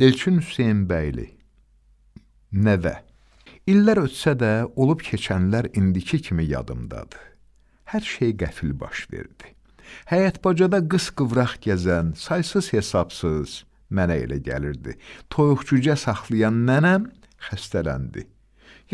Elçin Hüseynbəyli Nəvə İllər ötsə də, olub keçənlər indiki kimi yadımdadır. Hər şey qəfil baş verdi. Həyət bacada qız qıvraq gəzən, saysız hesabsız mənə elə gəlirdi. Toyuqcücə saxlayan nənəm xəstələndi.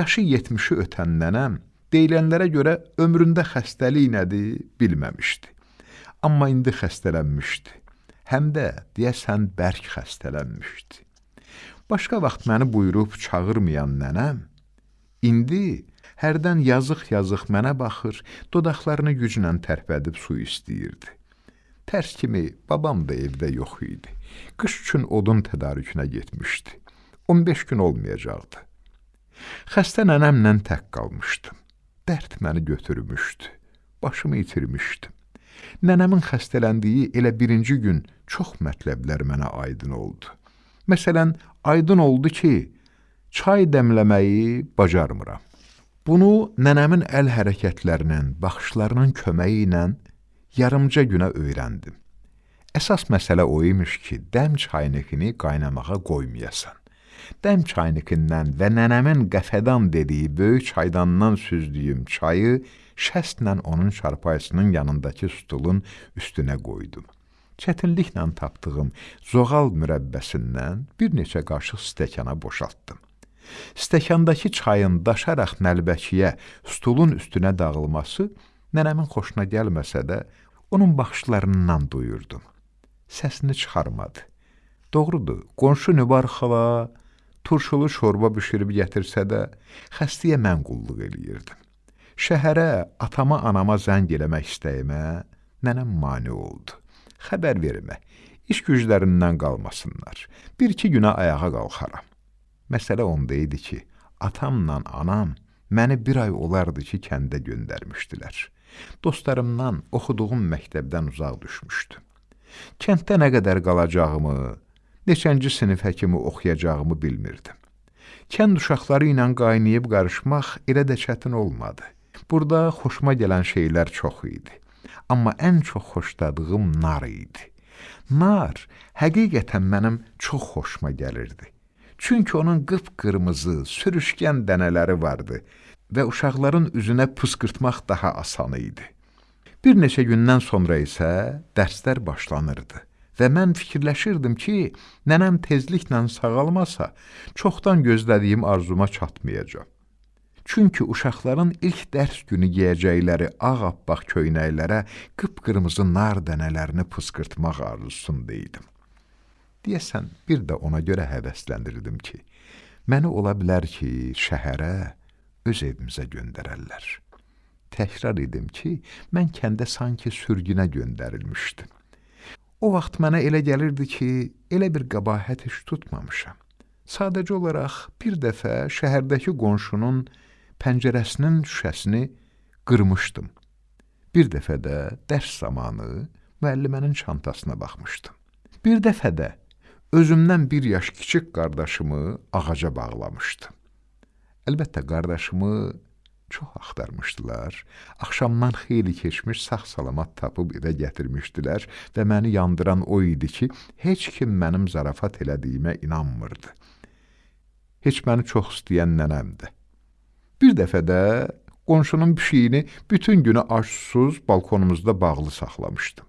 Yaşı 70-i ötən nənəm deyilənlərə görə ömründə xəstəlik nədir bilməmişdi. Amma indi xəstələnmişdi həm də deyəsən bərk xəstələnmişdi. Başqa vaxt məni buyurub çağırmayan nənəm, indi hərdən yazıq-yazıq mənə baxır, dodaqlarını güclə tərpədib su istəyirdi. Tərs kimi babam da evdə yox idi. Qış üçün odun tədarükünə getmişdi. 15 gün olmayacaqdı. Xəstə nənəmlə tək qalmışdım. Dərd məni götürmüşdü. Başımı itirmişdim. Nənəmin xəstələndiyi elə birinci gün çox mətləblər mənə aydın oldu. Məsələn, aydın oldu ki, çay dəmləməyi bacarmıram. Bunu nənəmin əl hərəkətlərinin, baxışlarının köməyi ilə yarımca günə öyrəndim. Əsas məsələ o imiş ki, dəm çaynikini qaynamağa qoymayasan. Dəm çaynikindən və nənəmin qəfədan dediyi böyük çaydandan süzdüyüm çayı şəstlə onun çarpayısının yanındakı stulun üstünə qoydum. Çətinliklə tapdığım zoğal mürəbbəsindən bir neçə qaşıq stəkana boşaltdım. Stəkandakı çayın daşaraq nəlbəkiyə, stulun üstünə dağılması nənəmin xoşuna gəlməsə də, onun baxışlarından duyurdum. Səsini çıxarmadı. Doğrudur, qonşu Nübar xala turşulu şorba bişirib gətirsə də, xəstəyə mən qulluq eləyirdim. Şəhərə, atama, anama zəng eləmək istəyimə nənəm mane oldu. Xəbər vermə, iş güclərindən qalmasınlar. Bir-iki günə ayağa qalxaram. Məsələ onda idi ki, atamla anam məni bir ay olardı ki, kəndə göndərmişdilər. Dostlarımdan oxuduğum məktəbdən uzaq düşmüşdüm. Kənddə nə qədər qalacağımı, neçənci sinifə kimi oxuyacağımı bilmirdim. Kənd uşaqları ilə qaynayıb qarışmaq elə də çətin olmadı. Burada xoşuma gələn şeylər çox idi. Amma ən çox xoşladığım nar idi. Nar həqiqətən mənim çox xoşuma gəlirdi. Çünki onun qıpqırmızı, sürüşkən dənələri vardı və uşaqların üzünə pıskırtmaq daha asan idi. Bir neçə gündən sonra isə dərslər başlanırdı və mən fikirləşirdim ki, nənəm tezliklə sağalmasa, çoxdan gözlədiyim arzuma çatmayacaq. Çünki uşaqların ilk dərs günü geyəcəkləri ağappaq köynəklərə qıpqırmızı nar dənələrini pıskırtmaq arzusunda idim. Deyəsən, bir də ona görə həvəsləndirdim ki, məni ola bilər ki, şəhərə, öz evimizə göndərərlər. Təkrar edim ki, mən kəndə sanki sürgünə göndərilmişdim. O vaxt mənə elə gəlirdi ki, elə bir qabahət iş tutmamışam. Sadəcə olaraq bir dəfə şəhərdəki qonşunun pəncərəsinin şüşəsini qırmışdım. Bir dəfə də dərs zamanı müəllimənin çantasına baxmışdım. Bir dəfə də özümdən bir yaş kiçik qardaşımı ağaca bağlamışdım. Əlbəttə qardaşımı çox axtarmışdılar. Axşamdan xeyli keçmiş sağ-salamat tapıb evə gətirmişdilər və məni yandıran o idi ki, heç kim mənim zarafat elədiyimə inanmırdı. Heç məni çox istəyən nənəmdir. Bir dəfə də qonşunun pişiyini bütün günü aşsuz balkonumuzda bağlı saxlamışdım.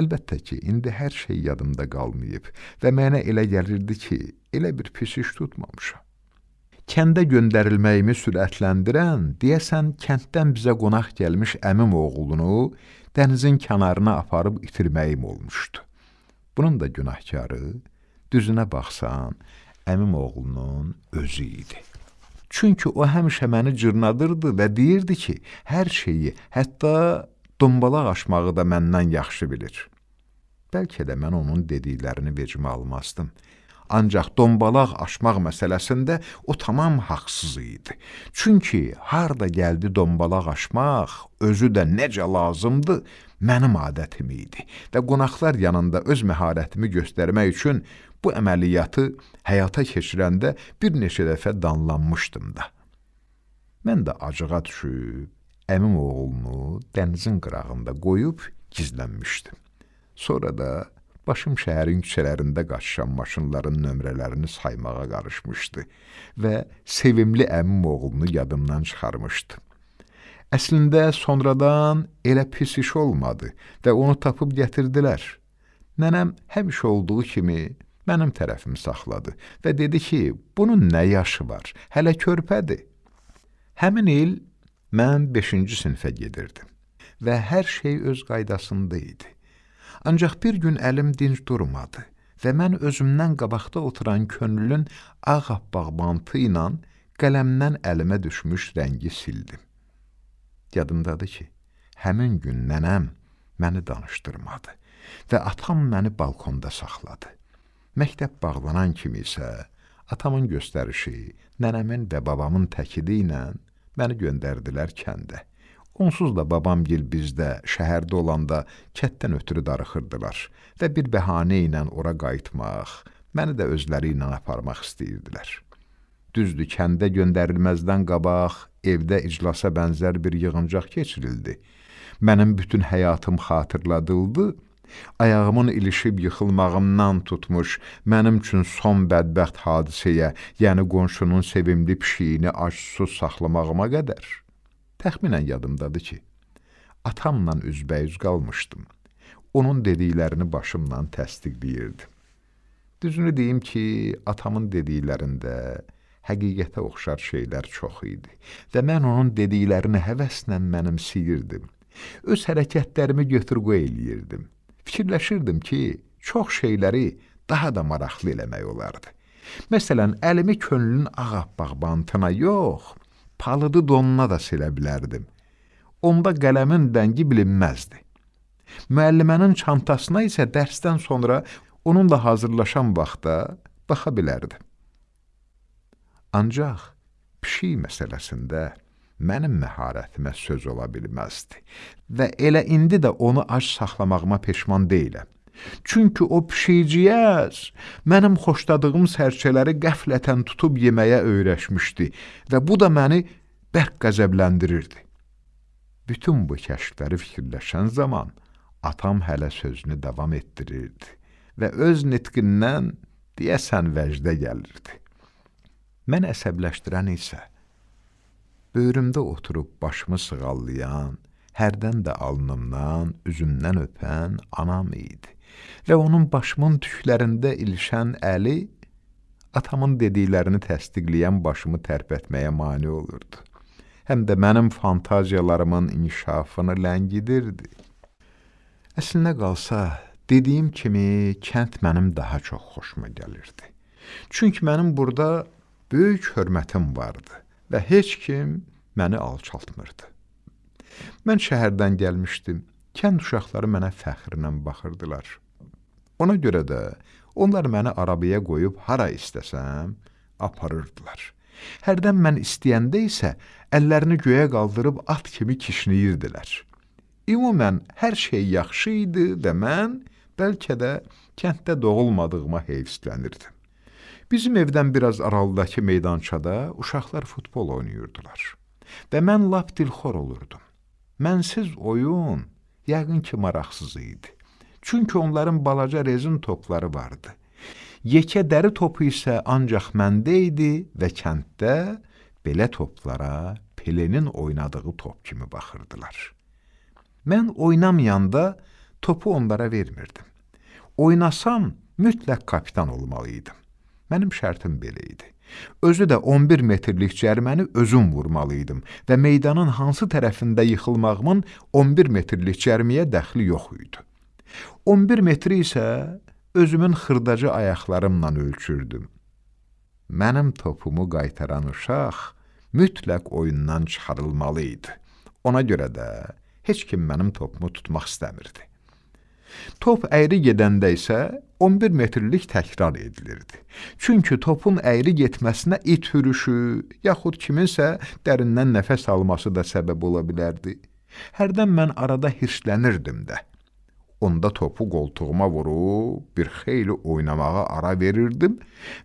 Əlbəttə ki, indi hər şey yadımda qalmayıb və mənə elə gəlirdi ki, elə bir pis iş tutmamışam. Kəndə göndərilməyimi sürətləndirən, deyəsən kənddən bizə qonaq gəlmiş əmim oğlunu dənizin kənarına aparıb itirməyim olmuşdu. Bunun da günahkarı, düzünə baxsan, əmim oğlunun özü idi. Çünki o həmişə məni cırnadırdı və deyirdi ki, hər şeyi, hətta dombalaq aşmağı da məndən yaxşı bilir. Bəlkə də mən onun dediklərini vecimə almazdım. Ancaq dombalaq aşmaq məsələsində o tamam haqsız idi. Çünki harda gəldi dombalaq aşmaq, özü də necə lazımdı, mənim adətim idi və qonaqlar yanında öz məharətimi göstərmək üçün Bu əməliyyatı həyata keçirəndə bir neçə dəfə danlanmışdım da. Mən də acığa düşüb, əmim oğlunu dənizin qırağında qoyub gizlənmişdim. Sonra da Başım şəhərin küçələrində qaçışan maşınların nömrələrini saymağa qarışmışdı və sevimli əmim oğlunu yadımdan çıxarmışdı. Əslində sonradan elə pis iş olmadı və onu tapıb gətirdilər. Nənəm həmişə olduğu kimi mənim tərəfimi saxladı və dedi ki, bunun nə yaşı var, hələ körpədir. Həmin il mən 5-ci sinifə gedirdim və hər şey öz qaydasında idi. Ancaq bir gün əlim dinc durmadı və mən özümdən qabaqda oturan könlün ağappaq bantı ilə qələmdən əlimə düşmüş rəngi sildim. Yadımdadır ki, həmin gün nənəm məni danışdırmadı və atam məni balkonda saxladı. Məktəb bağlanan kimi isə atamın göstərişi, nənəmin və babamın təkidi ilə məni göndərdilər kəndə. Onsuz da babamgil bizdə, şəhərdə olanda kətdən ötürü darıxırdılar və bir bəhanə ilə ora qayıtmaq, məni də özləri ilə aparmaq istəyirdilər. Düzdür, kəndə göndərilməzdən qabaq evdə iclasa bənzər bir yığıncaq keçirildi. Mənim bütün həyatım xatırladıldı, ayağımın ilişib yıxılmağımdan tutmuş, mənim üçün son bədbəxt hadisəyə, yəni qonşunun sevimli pişiyini ac-susuz saxlamağıma qədər. Təxminən yadımdadır ki, atamla üzbəyüz qalmışdım. Onun dediklərini başımla təsdiqləyirdim. Düzünü deyim ki, atamın dediklərində həqiqətə oxşar şeylər çox idi və mən onun dediklərini həvəslə mənimsəyirdim. Öz hərəkətlərimi götür-qoy eləyirdim. Fikirləşirdim ki, çox şeyləri daha da maraqlı eləmək olardı. Məsələn, əlimi könlün ağappaq bantına yox, palıdı donuna da silə bilərdim. Onda qələmin rəngi bilinməzdi. Müəllimənin çantasına isə dərsdən sonra onunla hazırlaşan vaxtda baxa bilərdim. Ancaq pişik məsələsində mənim məharətimə söz ola bilməzdi və elə indi də onu ac saxlamağıma peşman deyiləm. Çünki o pişikciyəz mənim xoşladığım sərçələri qəflətən tutub yeməyə öyrəşmişdi və bu da məni bərk qəzəbləndirirdi. Bütün bu kəşfləri fikirləşən zaman atam hələ sözünü davam etdirirdi və öz nitqindən deyəsən vəcdə gəlirdi. Mən əsəbləşdirən isə böyrümdə oturub başımı sığallayan, hərdən də alnımdan, üzümdən öpən anam idi və onun başımın tüklərində ilişən əli atamın dediklərini təsdiqləyən başımı tərpətməyə mane olurdu. Həm də mənim fantaziyalarımın inkişafını ləngidirdi. Əslinə qalsa, dediyim kimi, kənd mənim daha çox xoşuma gəlirdi. Çünki mənim burada böyük hörmətim vardı və heç kim məni alçaltmırdı. Mən şəhərdən gəlmişdim. Kənd uşaqları mənə fəxrlə baxırdılar. Ona görə də onlar məni arabaya qoyub hara istəsəm aparırdılar. Hərdən mən istəyəndə isə əllərini göyə qaldırıb at kimi kişniyirdilər. Ümumən hər şey yaxşı idi və mən bəlkə də kənddə doğulmadığıma heyfslənirdim. Bizim evdən biraz aralıdakı meydançada uşaqlar futbol oynayırdılar və mən lap dilxor olurdum. Mənsiz oyun yəqin ki maraqsız idi. Çünki onların balaca rezin topları vardı. Yekə dəri topu isə ancaq məndə idi və kənddə belə toplara Pelenin oynadığı top kimi baxırdılar. Mən oynamayanda topu onlara vermirdim. Oynasam mütləq kapitan olmalıydım. Mənim şərtim belə idi. Özü də 11 metrlik cərməni özüm vurmalıydım və meydanın hansı tərəfində yıxılmağımın 11 metrlik cərmiyə dəxli yox idi. 11 metri isə özümün xırdaca ayaqlarımla ölçürdüm. Mənim topumu qaytaran uşaq mütləq oyundan çıxarılmalı idi. Ona görə də heç kim mənim topumu tutmaq istəmirdi. Top əyri gedəndə isə 11 metrlik təkrar edilirdi. Çünki topun əyri getməsinə it hürüşü, yaxud kiminsə dərindən nəfəs alması da səbəb ola bilərdi. Hərdən mən arada hirslənirdim də. Onda topu qoltuğuma vurub bir xeyli oynamağa ara verirdim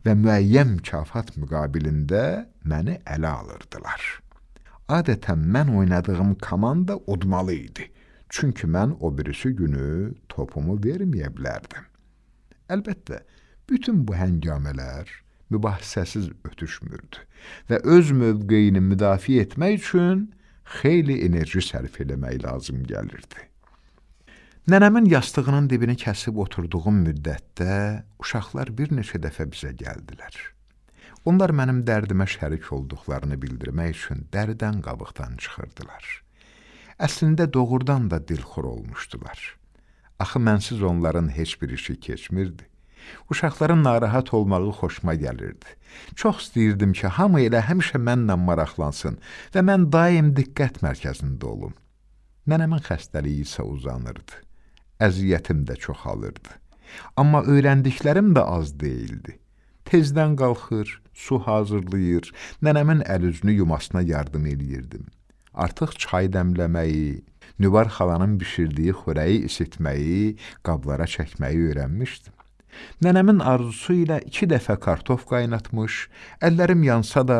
və müəyyən mükafat müqabilində məni ələ alırdılar. Adətən mən oynadığım komanda udmalı idi. Çünki mən o birisi günü topumu verməyə bilərdim. Əlbəttə, bütün bu həngamələr mübahisəsiz ötüşmürdü və öz mövqeyini müdafiə etmək üçün xeyli enerji sərf eləmək lazım gəlirdi. Nənəmin yastığının dibini kəsib oturduğum müddətdə uşaqlar bir neçə dəfə bizə gəldilər. Onlar mənim dərdimə şərik olduqlarını bildirmək üçün dəridən qabıqdan çıxırdılar. Əslində doğrudan da dilxor olmuşdular. Axı mənsiz onların heç bir işi keçmirdi. Uşaqların narahat olmağı xoşuma gəlirdi. Çox istəyirdim ki, hamı elə həmişə mənlə maraqlansın və mən daim diqqət mərkəzində olum. Nənəmin xəstəliyi isə uzanırdı əziyyətim də çoxalırdı. Amma öyrəndiklərim də az deyildi. Tezdən qalxır, su hazırlayır, nənəmin əl-üzünü yumasına yardım eləyirdim. Artıq çay dəmləməyi, Nüvar xalanın bişirdiyi xörəyi isitməyi, qablara çəkməyi öyrənmişdim. Nənəmin arzusu ilə iki dəfə kartof qaynatmış, əllərim yansa da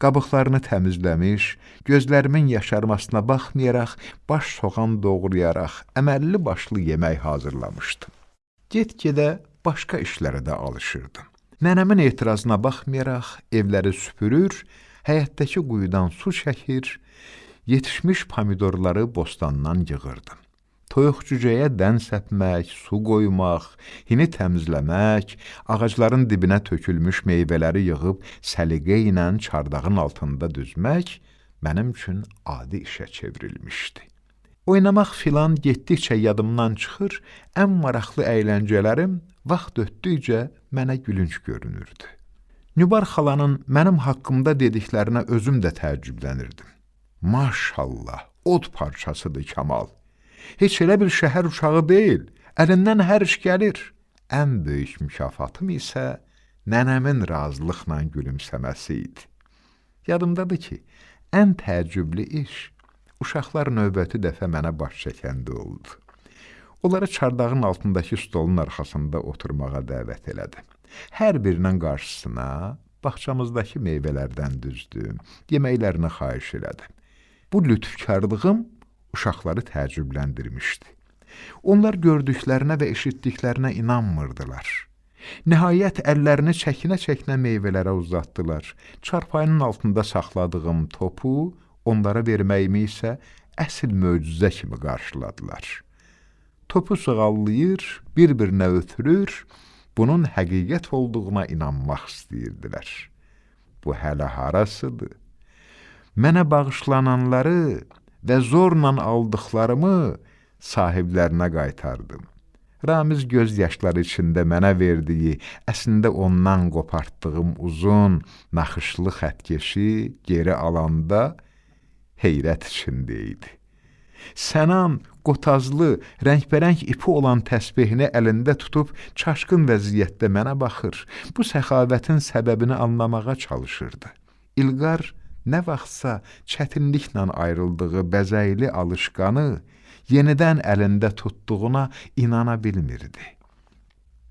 qabıqlarını təmizləmiş, gözlərimin yaşarmasına baxmayaraq, baş soğan doğrayaraq, əməlli başlı yemək hazırlamışdım. Get-gedə başqa işlərə də alışırdım. Nənəmin etirazına baxmayaraq, evləri süpürür, həyətdəki quyudan su çəkir, yetişmiş pomidorları bostandan yığırdım toyuq cücəyə dən səpmək, su qoymaq, hini təmizləmək, ağacların dibinə tökülmüş meyvələri yığıb səliqə ilə çardağın altında düzmək mənim üçün adi işə çevrilmişdi. Oynamaq filan getdikcə yadımdan çıxır, ən maraqlı əyləncələrim vaxt ötdükcə mənə gülünc görünürdü. Nübar xalanın mənim haqqımda dediklərinə özüm də təəccüblənirdim. Maşallah, od parçasıdır Kamal heç elə bir şəhər uşağı deyil, əlindən hər iş gəlir. Ən böyük mükafatım isə nənəmin razılıqla gülümsəməsi idi. Yadımdadır ki, ən təəccüblü iş uşaqlar növbəti dəfə mənə baş çəkəndə oldu. Onları çardağın altındakı stolun arxasında oturmağa dəvət elədim. Hər birinin qarşısına bağçamızdakı meyvələrdən düzdüm, yeməklərini xahiş elədim. Bu lütfkarlığım uşaqları təəccübləndirmişdi. Onlar gördüklərinə və eşitdiklərinə inanmırdılar. Nəhayət əllərini çəkinə-çəkinə meyvələrə uzatdılar. Çarpayının altında saxladığım topu onlara verməyimi isə əsl möcüzə kimi qarşıladılar. Topu sığallayır, bir-birinə ötürür, bunun həqiqət olduğuna inanmaq istəyirdilər. Bu hələ harasıdır? Mənə bağışlananları və zorla aldıqlarımı sahiblərinə qaytardım. Ramiz göz yaşları içində mənə verdiyi, əslində ondan qopartdığım uzun, naxışlı xətkeşi geri alanda heyrət içində idi. Sənan qotazlı, rəngbərəng ipi olan təsbehini əlində tutub çaşqın vəziyyətdə mənə baxır. Bu səxavətin səbəbini anlamağa çalışırdı. İlqar nə vaxtsa çətinliklə ayrıldığı bəzəkli alışqanı yenidən əlində tutduğuna inana bilmirdi.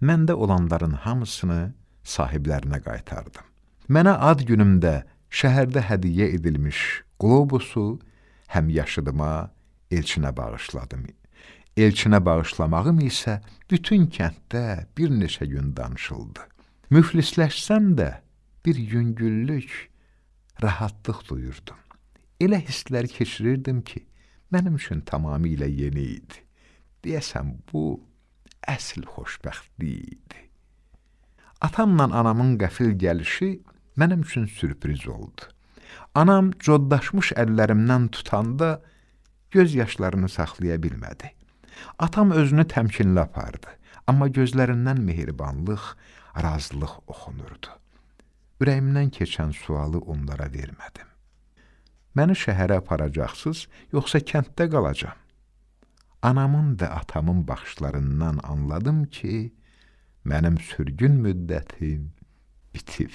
Məndə olanların hamısını sahiblərinə qaytardım. Mənə ad günümdə şəhərdə hədiyyə edilmiş qlobusu həm yaşıdıma, elçinə bağışladım. Elçinə bağışlamağım isə bütün kənddə bir neçə gün danışıldı. Müflisləşsəm də bir yüngüllük, rahatlıq duyurdum. Elə hisslər keçirirdim ki, mənim üçün tamamilə yeni idi. Deyəsən, bu əsl xoşbəxtlik idi. Atamla anamın qəfil gəlişi mənim üçün sürpriz oldu. Anam coddaşmış əllərimdən tutanda göz yaşlarını saxlaya bilmədi. Atam özünü təmkinlə apardı, amma gözlərindən mehribanlıq, razılıq oxunurdu. Ürəyimdən keçən sualı onlara vermədim. Məni şəhərə aparacaqsınız, yoxsa kənddə qalacam? Anamın və atamın baxışlarından anladım ki, mənim sürgün müddətim bitib.